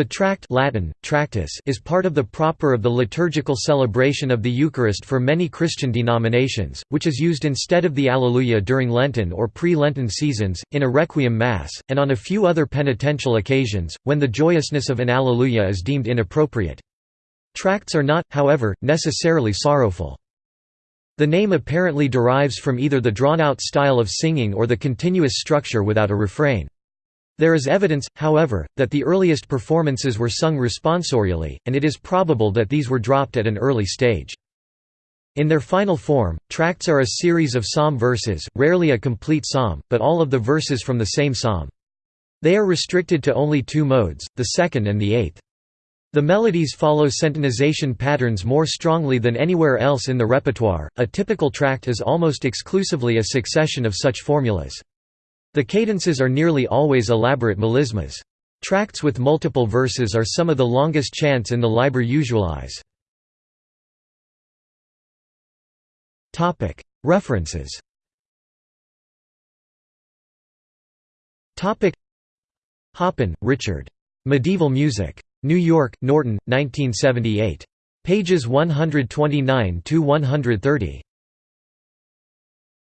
The tract Latin, tractus is part of the proper of the liturgical celebration of the Eucharist for many Christian denominations, which is used instead of the Alleluia during Lenten or pre-Lenten seasons, in a Requiem Mass, and on a few other penitential occasions, when the joyousness of an Alleluia is deemed inappropriate. Tracts are not, however, necessarily sorrowful. The name apparently derives from either the drawn-out style of singing or the continuous structure without a refrain. There is evidence, however, that the earliest performances were sung responsorially, and it is probable that these were dropped at an early stage. In their final form, tracts are a series of psalm verses, rarely a complete psalm, but all of the verses from the same psalm. They are restricted to only two modes, the second and the eighth. The melodies follow centonization patterns more strongly than anywhere else in the repertoire. A typical tract is almost exclusively a succession of such formulas. The cadences are nearly always elaborate melismas. Tracts with multiple verses are some of the longest chants in the Liber Usualis. References Hoppin, Richard. Medieval Music. New York, Norton, 1978. Pages 129–130.